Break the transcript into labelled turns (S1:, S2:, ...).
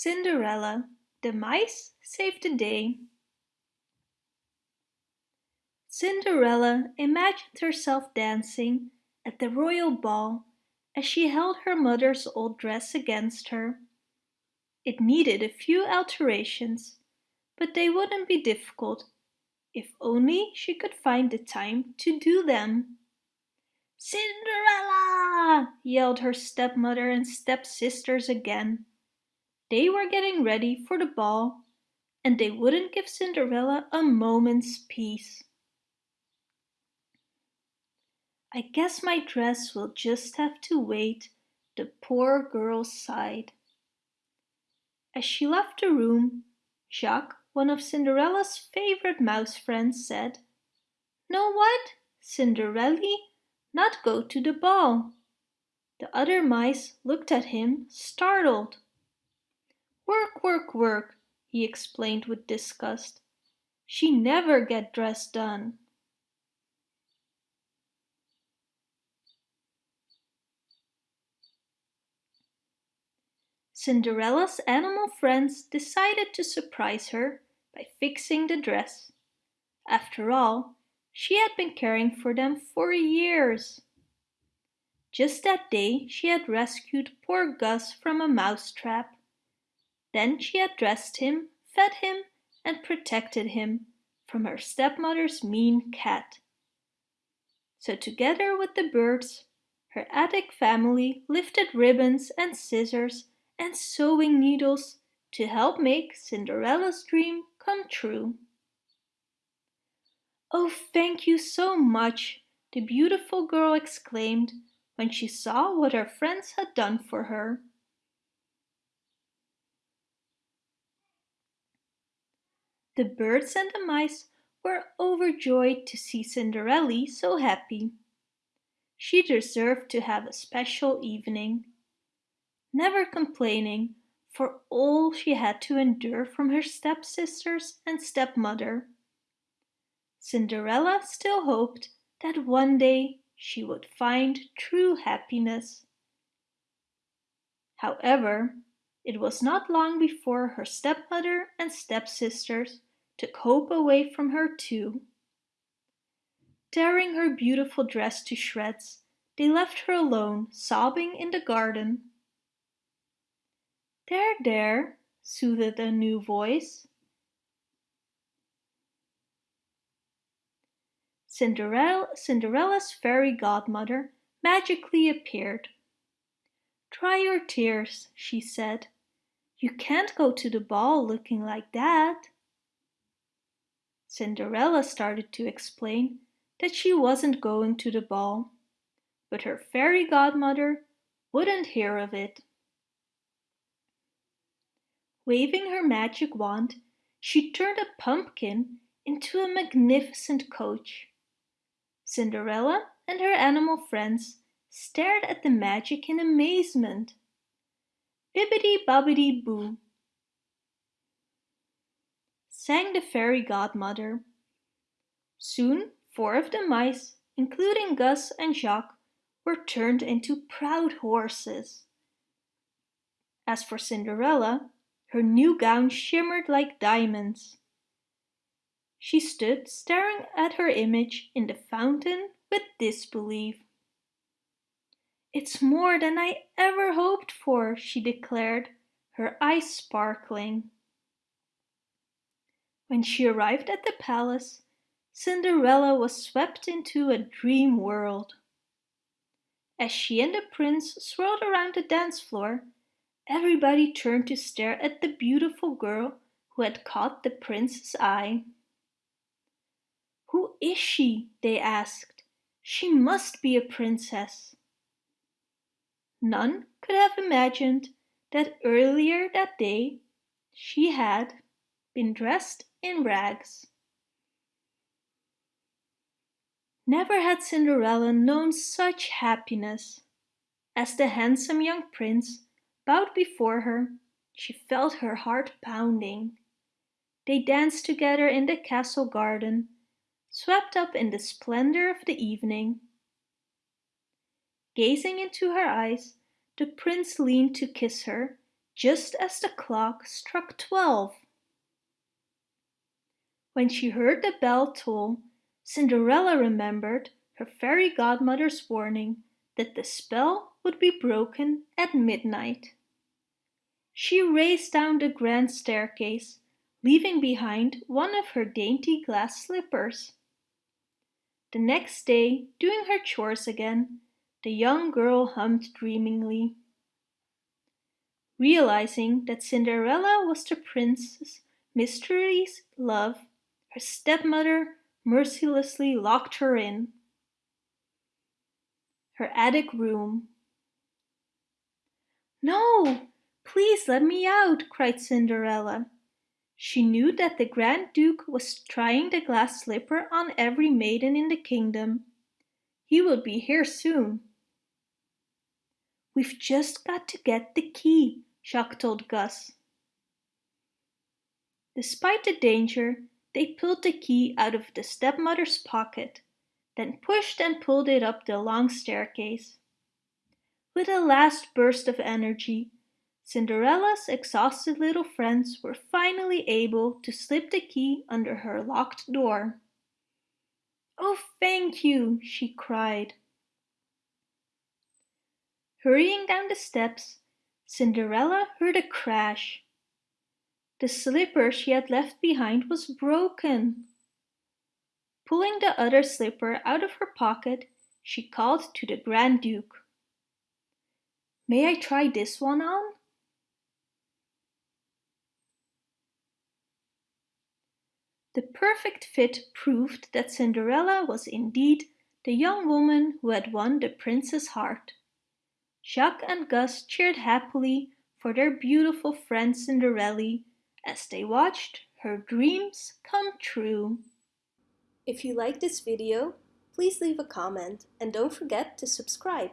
S1: Cinderella, the mice saved the day. Cinderella imagined herself dancing at the royal ball as she held her mother's old dress against her. It needed a few alterations, but they wouldn't be difficult if only she could find the time to do them. Cinderella! yelled her stepmother and stepsisters again. They were getting ready for the ball and they wouldn't give Cinderella a moment's peace. I guess my dress will just have to wait, the poor girl sighed. As she left the room, Jaq, one of Cinderella's favorite mouse friends, said, Know what, Cinderelly, not go to the ball. The other mice looked at him, startled. Work, work, work, he explained with disgust. She never get dressed done. Cinderella's animal friends decided to surprise her by fixing the dress. After all, she had been caring for them for years. Just that day she had rescued poor Gus from a mouse trap. Then she had dressed him, fed him and protected him from her stepmother's mean cat. So together with the birds, her attic family lifted ribbons and scissors and sewing needles to help make Cinderella's dream come true. Oh, thank you so much, the beautiful girl exclaimed when she saw what her friends had done for her. The birds and the mice were overjoyed to see Cinderella so happy. She deserved to have a special evening never complaining for all she had to endure from her stepsisters and stepmother. Cinderella still hoped that one day she would find true happiness. However, it was not long before her stepmother and stepsisters took hope away from her too. Tearing her beautiful dress to shreds, they left her alone, sobbing in the garden. There, there, soothed a new voice. Cinderella, Cinderella's fairy godmother magically appeared. Dry your tears, she said. You can't go to the ball looking like that. Cinderella started to explain that she wasn't going to the ball, but her fairy godmother wouldn't hear of it. Waving her magic wand, she turned a pumpkin into a magnificent coach. Cinderella and her animal friends stared at the magic in amazement. Bibbidi bobbidi boo, sang the fairy godmother. Soon four of the mice, including Gus and Jaq, were turned into proud horses. As for Cinderella, her new gown shimmered like diamonds. She stood staring at her image in the fountain with disbelief. It's more than I ever hoped for, she declared, her eyes sparkling. When she arrived at the palace, Cinderella was swept into a dream world. As she and the prince swirled around the dance floor, Everybody turned to stare at the beautiful girl who had caught the prince's eye. Who is she? they asked. She must be a princess. None could have imagined that earlier that day she had been dressed in rags. Never had Cinderella known such happiness. As the handsome young prince bowed before her, she felt her heart pounding. They danced together in the castle garden, swept up in the splendor of the evening. Gazing into her eyes, the prince leaned to kiss her, just as the clock struck twelve. When she heard the bell toll, Cinderella remembered her fairy godmother's warning that the spell would be broken at midnight. She raced down the grand staircase, leaving behind one of her dainty glass slippers. The next day, doing her chores again, the young girl hummed dreamingly. Realizing that Cinderella was the prince's mystery's love, her stepmother mercilessly locked her in her attic room. No, please let me out, cried Cinderella. She knew that the Grand Duke was trying the glass slipper on every maiden in the kingdom. He would be here soon. We've just got to get the key, Jaq told Gus. Despite the danger, they pulled the key out of the stepmother's pocket then pushed and pulled it up the long staircase. With a last burst of energy, Cinderella's exhausted little friends were finally able to slip the key under her locked door. Oh, thank you, she cried. Hurrying down the steps, Cinderella heard a crash. The slipper she had left behind was broken. Pulling the other slipper out of her pocket, she called to the Grand Duke. May I try this one on? The perfect fit proved that Cinderella was indeed the young woman who had won the prince's heart. Jaq and Gus cheered happily for their beautiful friend Cinderella as they watched her dreams come true.
S2: If you like this video, please leave a comment and don't forget to subscribe.